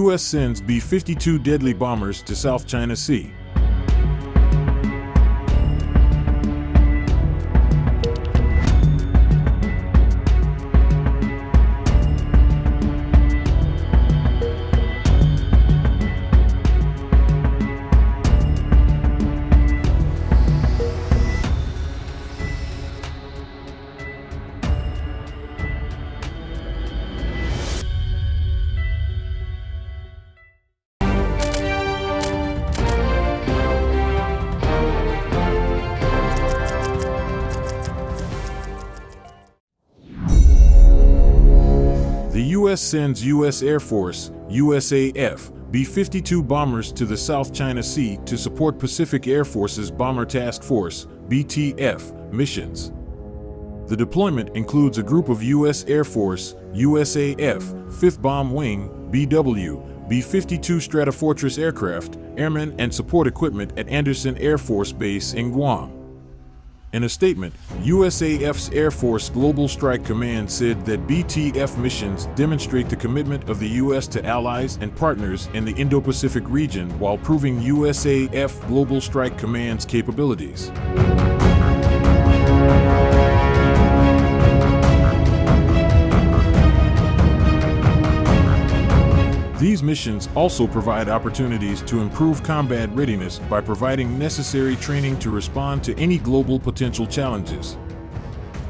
U.S. sends B-52 deadly bombers to South China Sea. U.S. sends U.S. Air Force, USAF, B-52 bombers to the South China Sea to support Pacific Air Force's Bomber Task Force, BTF, missions. The deployment includes a group of U.S. Air Force, USAF, 5th Bomb Wing, BW, B-52 Stratofortress aircraft, airmen and support equipment at Andersen Air Force Base in Guam. In a statement, USAF's Air Force Global Strike Command said that BTF missions demonstrate the commitment of the U.S. to allies and partners in the Indo-Pacific region while proving USAF Global Strike Command's capabilities. These missions also provide opportunities to improve combat readiness by providing necessary training to respond to any global potential challenges.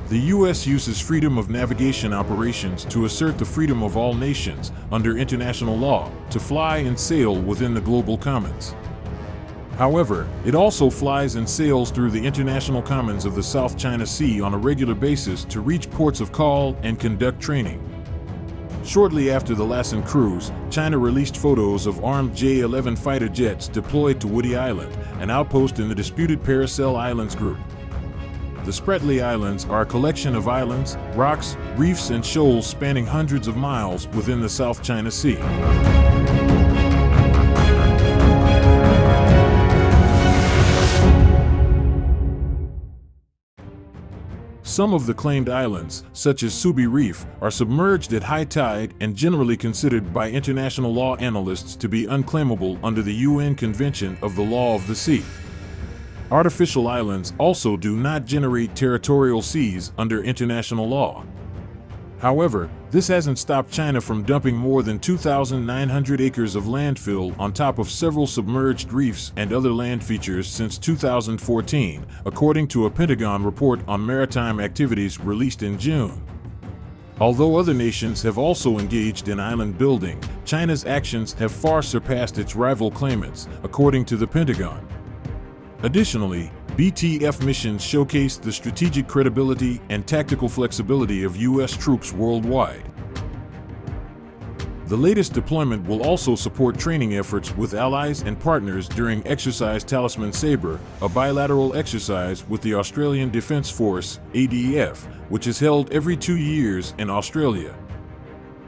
The U.S. uses freedom of navigation operations to assert the freedom of all nations, under international law, to fly and sail within the global commons. However, it also flies and sails through the international commons of the South China Sea on a regular basis to reach ports of call and conduct training. Shortly after the Lassen cruise, China released photos of armed J-11 fighter jets deployed to Woody Island, an outpost in the disputed Paracel Islands group. The Spratly Islands are a collection of islands, rocks, reefs and shoals spanning hundreds of miles within the South China Sea. Some of the claimed islands, such as Subi Reef, are submerged at high tide and generally considered by international law analysts to be unclaimable under the UN Convention of the Law of the Sea. Artificial islands also do not generate territorial seas under international law. However, this hasn't stopped China from dumping more than 2,900 acres of landfill on top of several submerged reefs and other land features since 2014, according to a Pentagon report on maritime activities released in June. Although other nations have also engaged in island building, China's actions have far surpassed its rival claimants, according to the Pentagon. Additionally, BTF missions showcased the strategic credibility and tactical flexibility of U.S. troops worldwide. The latest deployment will also support training efforts with allies and partners during Exercise Talisman Sabre, a bilateral exercise with the Australian Defence Force, ADF, which is held every two years in Australia.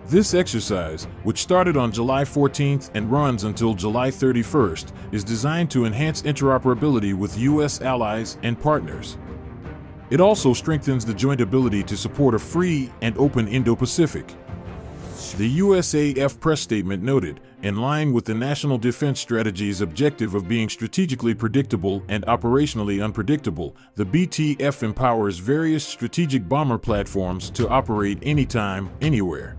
This exercise, which started on July 14th and runs until July 31st, is designed to enhance interoperability with U.S. allies and partners. It also strengthens the joint ability to support a free and open Indo-Pacific. The USAF press statement noted, in line with the National Defense Strategy's objective of being strategically predictable and operationally unpredictable, the BTF empowers various strategic bomber platforms to operate anytime, anywhere.